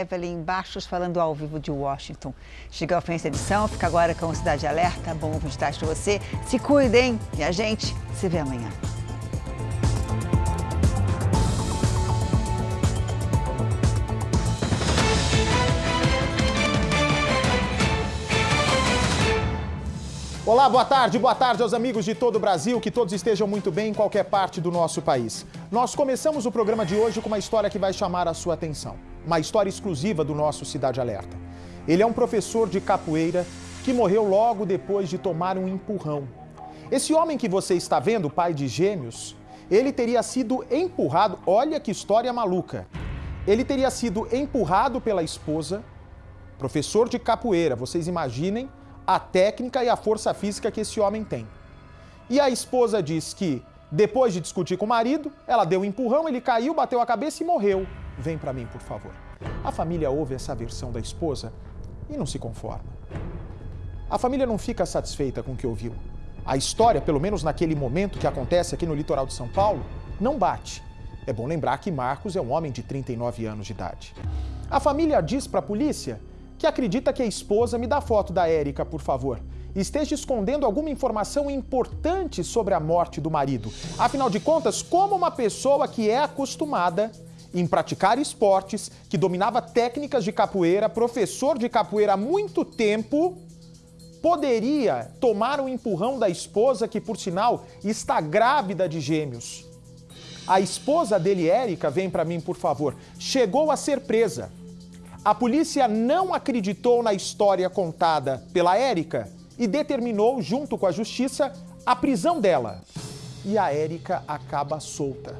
Evelyn Baixos falando ao vivo de Washington. Chega ao fim dessa edição, fica agora com Cidade Alerta. Bom de tarde para você. Se cuidem e a gente se vê amanhã. Olá, boa tarde, boa tarde aos amigos de todo o Brasil, que todos estejam muito bem em qualquer parte do nosso país. Nós começamos o programa de hoje com uma história que vai chamar a sua atenção uma história exclusiva do nosso Cidade Alerta. Ele é um professor de capoeira que morreu logo depois de tomar um empurrão. Esse homem que você está vendo, pai de gêmeos, ele teria sido empurrado, olha que história maluca. Ele teria sido empurrado pela esposa, professor de capoeira, vocês imaginem a técnica e a força física que esse homem tem. E a esposa diz que, depois de discutir com o marido, ela deu um empurrão, ele caiu, bateu a cabeça e morreu. Vem para mim, por favor. A família ouve essa versão da esposa e não se conforma. A família não fica satisfeita com o que ouviu. A história, pelo menos naquele momento que acontece aqui no litoral de São Paulo, não bate. É bom lembrar que Marcos é um homem de 39 anos de idade. A família diz para a polícia que acredita que a esposa me dá foto da Érica, por favor. Esteja escondendo alguma informação importante sobre a morte do marido. Afinal de contas, como uma pessoa que é acostumada em praticar esportes, que dominava técnicas de capoeira, professor de capoeira há muito tempo, poderia tomar um empurrão da esposa, que por sinal está grávida de gêmeos. A esposa dele, Érica, vem para mim, por favor, chegou a ser presa. A polícia não acreditou na história contada pela Érica e determinou, junto com a justiça, a prisão dela. E a Érica acaba solta.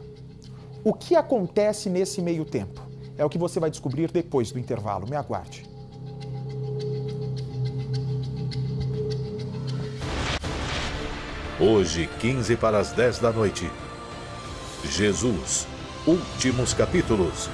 O que acontece nesse meio tempo? É o que você vai descobrir depois do intervalo. Me aguarde. Hoje, 15 para as 10 da noite. Jesus, últimos capítulos.